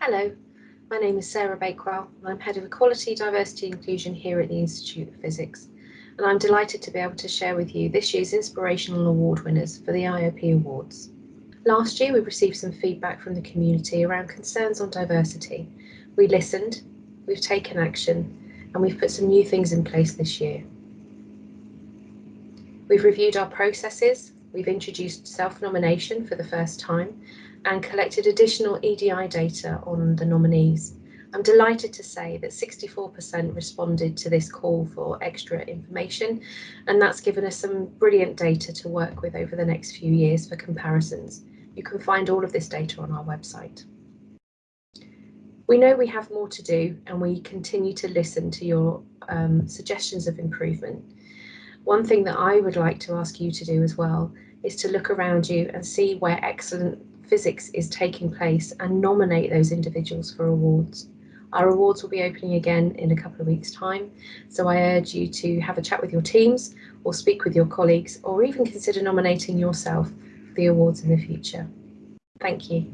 Hello, my name is Sarah Bakewell and I'm Head of Equality, Diversity and Inclusion here at the Institute of Physics. And I'm delighted to be able to share with you this year's Inspirational Award winners for the IOP Awards. Last year we received some feedback from the community around concerns on diversity. We listened, we've taken action and we've put some new things in place this year. We've reviewed our processes, we've introduced self-nomination for the first time and collected additional EDI data on the nominees. I'm delighted to say that 64% responded to this call for extra information, and that's given us some brilliant data to work with over the next few years for comparisons. You can find all of this data on our website. We know we have more to do and we continue to listen to your um, suggestions of improvement. One thing that I would like to ask you to do as well is to look around you and see where excellent physics is taking place and nominate those individuals for awards. Our awards will be opening again in a couple of weeks time, so I urge you to have a chat with your teams or speak with your colleagues or even consider nominating yourself for the awards in the future. Thank you.